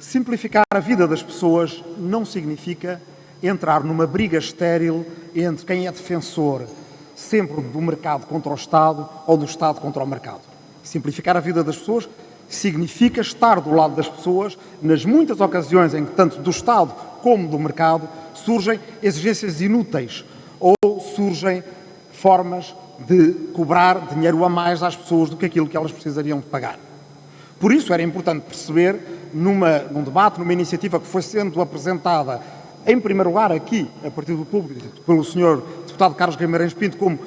Simplificar a vida das pessoas não significa entrar numa briga estéril entre quem é defensor sempre do mercado contra o Estado ou do Estado contra o mercado. Simplificar a vida das pessoas significa estar do lado das pessoas nas muitas ocasiões em que, tanto do Estado como do mercado, surgem exigências inúteis ou surgem formas de cobrar dinheiro a mais às pessoas do que aquilo que elas precisariam de pagar. Por isso era importante perceber, numa, num debate, numa iniciativa que foi sendo apresentada, em primeiro lugar aqui, a partir do público, pelo Sr. Deputado Carlos Guimarães Pinto, como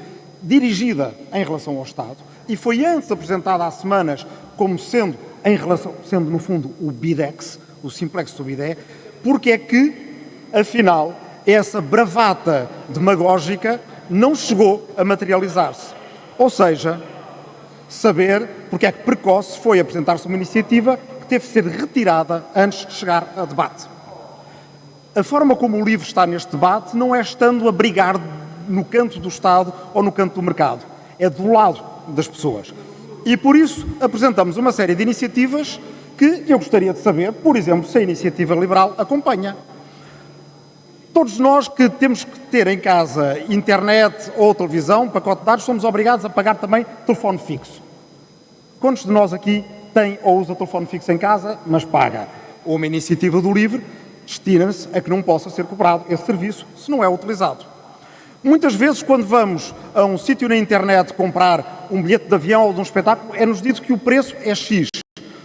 dirigida em relação ao Estado, e foi antes apresentada há semanas como sendo, em relação, sendo no fundo o BIDEX, o Simplex do BIDE, porque é que, afinal, essa bravata demagógica não chegou a materializar-se. Ou seja, saber porque é que precoce foi apresentar-se uma iniciativa que teve de ser retirada antes de chegar a debate. A forma como o livro está neste debate não é estando a brigar no canto do Estado ou no canto do mercado, é do lado das pessoas. E por isso apresentamos uma série de iniciativas que eu gostaria de saber, por exemplo, se a iniciativa liberal acompanha. Todos nós que temos que ter em casa internet ou televisão, pacote de dados, somos obrigados a pagar também telefone fixo. Quantos de nós aqui tem ou usa telefone fixo em casa, mas paga? Ou uma iniciativa do LIVRE destina-se a que não possa ser cobrado esse serviço se não é utilizado. Muitas vezes, quando vamos a um sítio na internet comprar um bilhete de avião ou de um espetáculo, é-nos dito que o preço é X.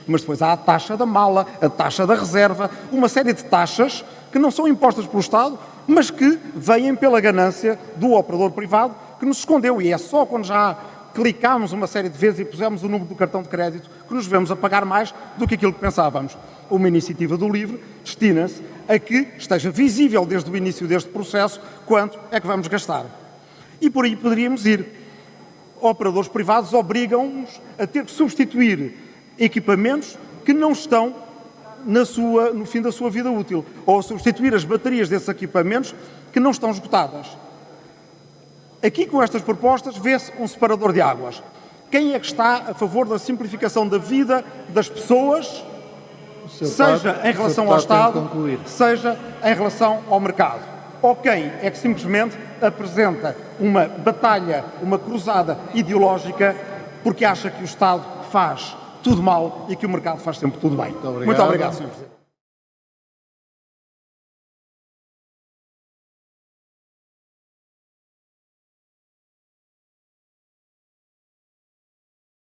Mas depois há a taxa da mala, a taxa da reserva, uma série de taxas que não são impostas pelo Estado, mas que vêm pela ganância do operador privado que nos escondeu. E é só quando já clicámos uma série de vezes e pusemos o número do cartão de crédito, que nos vemos a pagar mais do que aquilo que pensávamos. Uma iniciativa do LIVRE destina-se a que esteja visível desde o início deste processo quanto é que vamos gastar. E por aí poderíamos ir. Operadores privados obrigam-nos a ter que substituir equipamentos que não estão sua, no fim da sua vida útil, ou a substituir as baterias desses equipamentos que não estão esgotadas. Aqui, com estas propostas, vê-se um separador de águas. Quem é que está a favor da simplificação da vida das pessoas, seja em relação ao Estado, seja em relação ao mercado? Ou quem é que simplesmente apresenta uma batalha, uma cruzada ideológica, porque acha que o Estado faz tudo mal e que o mercado faz sempre tudo bem? Muito obrigado, Muito obrigado Sr. Presidente.